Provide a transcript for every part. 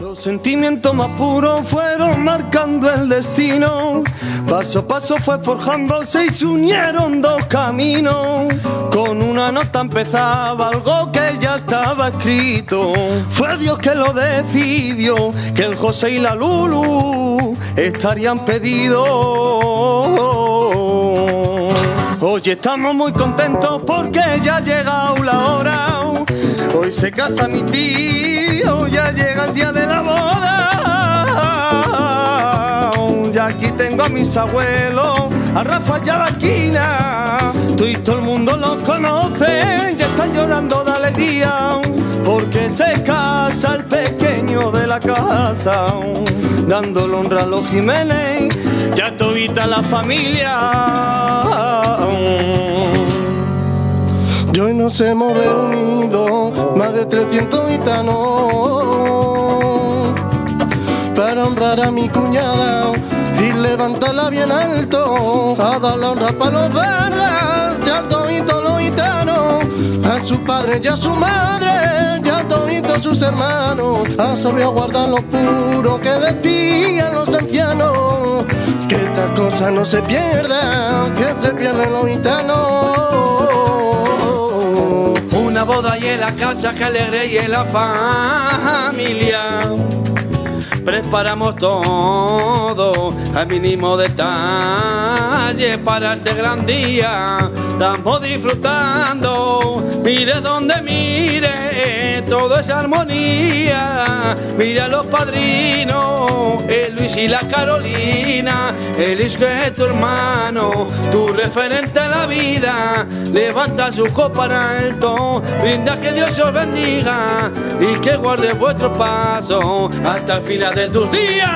Los sentimientos más puros fueron marcando el destino. Paso a paso fue forjándose y se unieron dos caminos. Con una nota empezaba algo que ya estaba escrito. Fue Dios que lo decidió, que el José y la Lulu estarían pedidos. Hoy estamos muy contentos porque ya ha llegado la hora. Hoy se casa mi tío, ya llega el día de la boda. Y aquí tengo a mis abuelos, a Rafa y a la esquina. Tú y todo el mundo los conoce, ya están llorando de alegría. Porque se casa el pequeño de la casa, dándole honra a los Jiménez, ya todita la familia. Y hoy nos hemos reunido más de 300 gitanos para honrar a mi cuñada y levantarla bien alto a dar la honra para los verdes, ya toditos los gitanos, a su padre y a su madre, ya toditos sus hermanos, a saber guardar lo puro que decían los ancianos, que estas cosas no se pierdan, que se pierden los gitanos. Una boda y en la casa que alegre y en la familia. Preparamos todo al mínimo detalle para este gran día. Estamos disfrutando, mire donde mire, todo es armonía. Mira los padrinos, el Luis y la Carolina, el Luis es tu hermano, tu referente en la vida. Levanta su copa en alto, brinda que Dios os bendiga y que guarde vuestro paso hasta el final de tus días.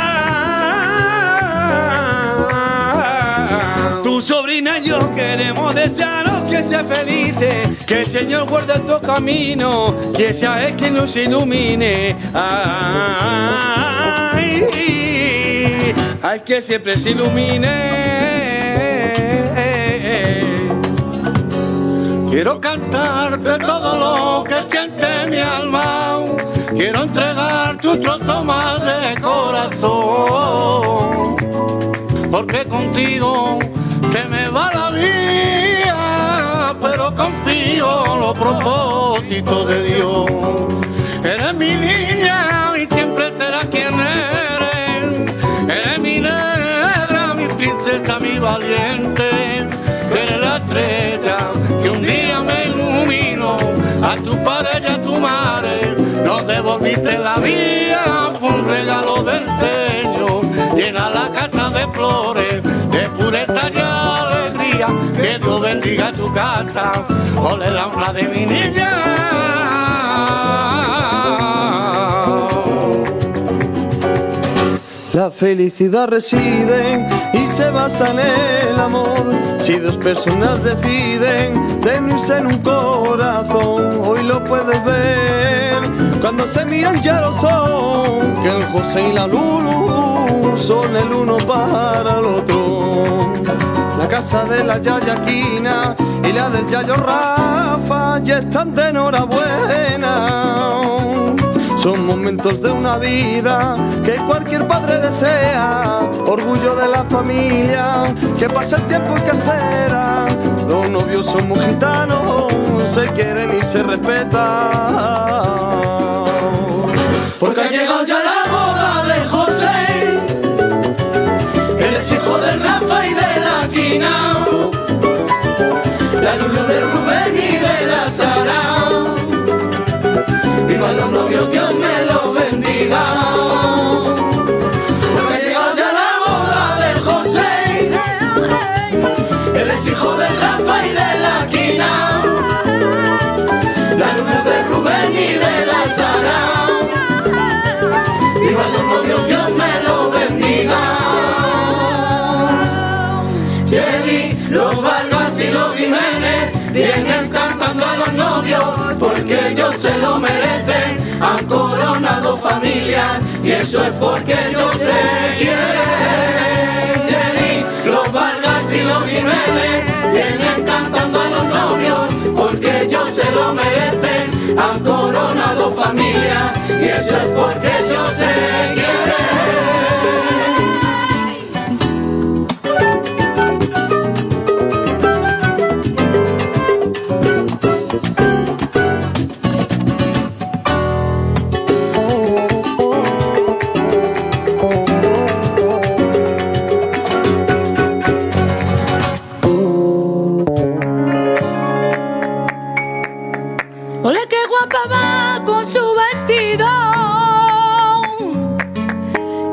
Tu sobrina y yo queremos desearos que sea felices, que el Señor guarde tu camino, que sea Él quien nos ilumine. Ay, ay, que siempre se ilumine. Quiero cantarte todo lo que siente mi alma. Quiero entregar tu trozo más de corazón. Porque contigo se me va la vida, pero confío en los propósitos de Dios. Eres mi niña y siempre serás quien eres. Eres mi negra, mi princesa, mi valiente. Seré la estrella que un día me iluminó a tu padre devolviste la vida, fue un regalo del Señor. Llena la casa de flores, de pureza y alegría. Que Dios bendiga tu casa, ole la honra de mi niña. La felicidad reside y se basa en el amor. Si dos personas deciden de unirse en un corazón, hoy lo puedes ver. Cuando se miran ya lo son, que el José y la Lulu son el uno para el otro. La casa de la Yayaquina y la del Yayo Rafa ya están de enhorabuena. Son momentos de una vida que cualquier padre desea, orgullo de la familia, que pasa el tiempo y que espera. Los novios son muy gitanos, se quieren y se respetan. Porque Viva los novios, Dios me los bendiga. Jelly, los Vargas y los Jiménez vienen cantando a los novios porque ellos se lo merecen. Han coronado familias y eso es porque ellos se quieren. Jelly, los Vargas y los Jiménez vienen cantando a los novios porque ellos se lo merecen. Han coronado familias y eso es porque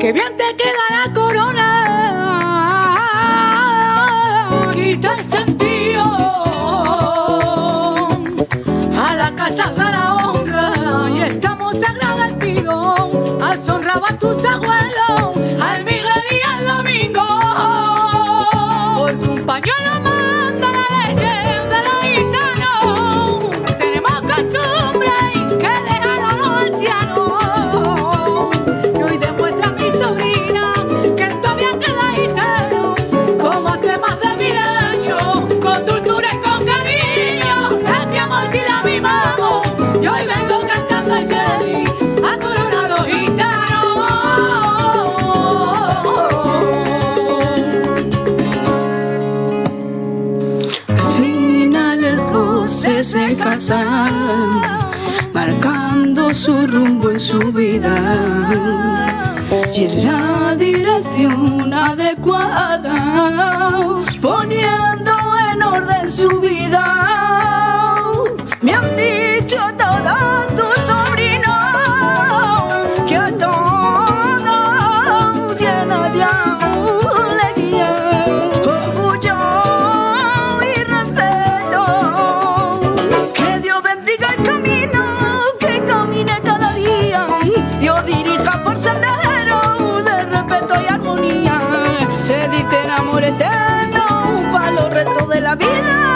que bien te queda la corona. Y te sentido a la casa de la honra. Y estamos agradecidos. A honrado a tus abuelos marcando su rumbo en su vida y en la dirección adecuada, poniendo en orden su vida. Vida.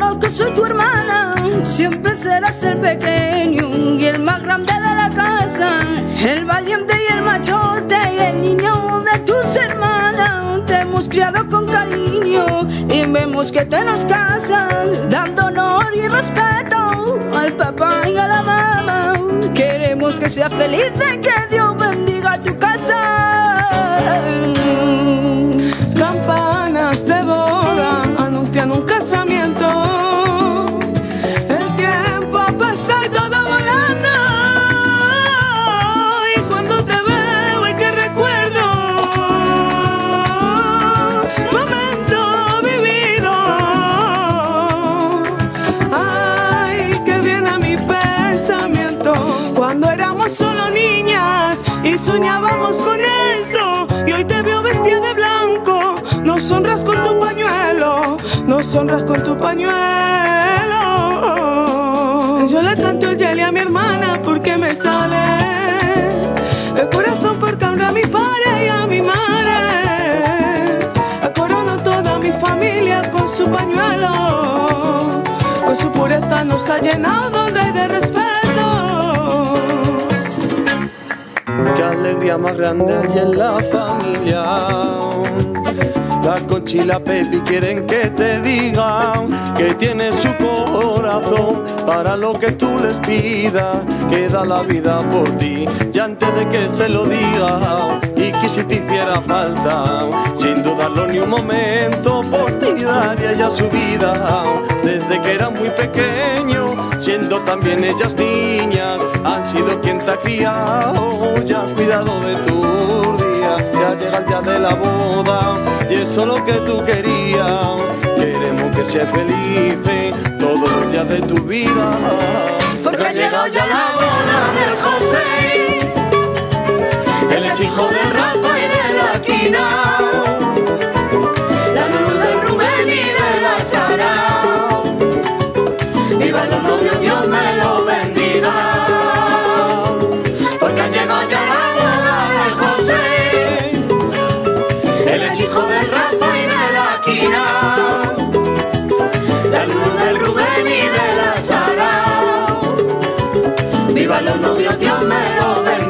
Conozco, soy tu hermana. Siempre serás el pequeño y el más grande de la casa. El valiente y el machote y el niño de tus hermanas. Te hemos criado con cariño y vemos que te nos casan, dando honor y respeto al papá y a la mamá. Queremos que seas feliz y que Dios bendiga tu casa. Y soñábamos con esto. Y hoy te veo vestida de blanco. Nos honras con tu pañuelo, nos honras con tu pañuelo. Yo le canto el jelly a mi hermana porque me sale el corazón porque honra a mi padre y a mi madre. Corono toda mi familia con su pañuelo, con su pureza nos ha llenado de honra y de respeto. Más grande hay en la familia. La Conchi y quieren que te digan que tiene su corazón para lo que tú les pidas, que da la vida por ti. Y antes de que se lo diga y que si te hiciera falta, sin dudarlo ni un momento, por ti daría ya su vida. Desde que era muy pequeño, siendo también ellas niñas, han sido quien te ha criado, cuidado de tus días, ya llega el día de la boda, y eso es lo que tú querías. Queremos que seas feliz todos los días de tu vida. Porque ha llegado ya la boda del José. Él es hijo de Rafa y de la Quina. viva los novios, Dios me lo bendiga.